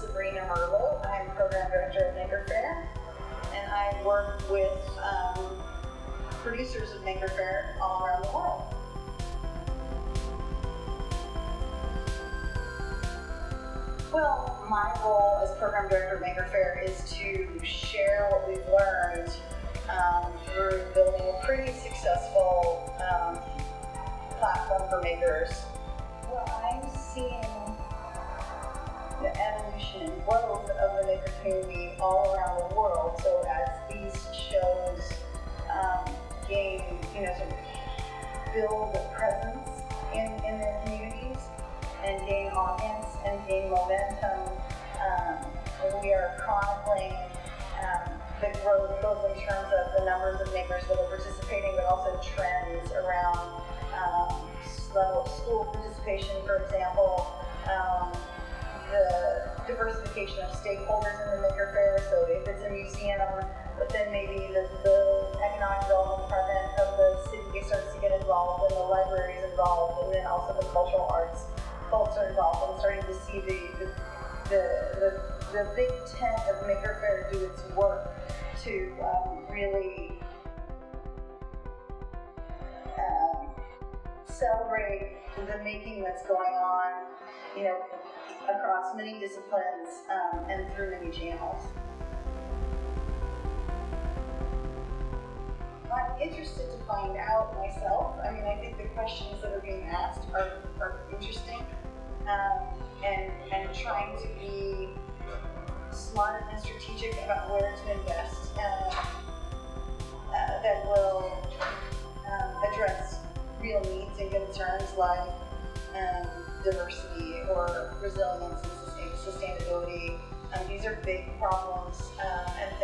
Sabrina Merlo. I'm program director of Maker Faire, and I work with um, producers of Maker Faire all around the world. Well, my role as program director of Maker Faire is to share what we've learned um, through building a pretty successful um, platform for makers. Well, I'm evolution growth of the maker community all around the world. So as these shows um, gain, you know, sort of build a presence in, in their communities and gain audience and gain momentum, um, we are chronicling um, the growth both in terms of the numbers of makers that are participating, but also trends around um, of school participation, for example, um, the diversification of stakeholders in the maker faire. So if it's a museum, but then maybe the, the economic development department of the city starts to get involved, and the library is involved, and then also the cultural arts folks are involved. I'm starting to see the the, the, the, the big tent of Maker Faire do its work to um, really celebrate the making that's going on, you know, across many disciplines um, and through many channels. I'm interested to find out myself. I mean, I think the questions that are being asked are, are interesting um, and, and trying to be smart and strategic about where to invest real needs and concerns like um, diversity or resilience and sustainability. Um, these are big problems um, and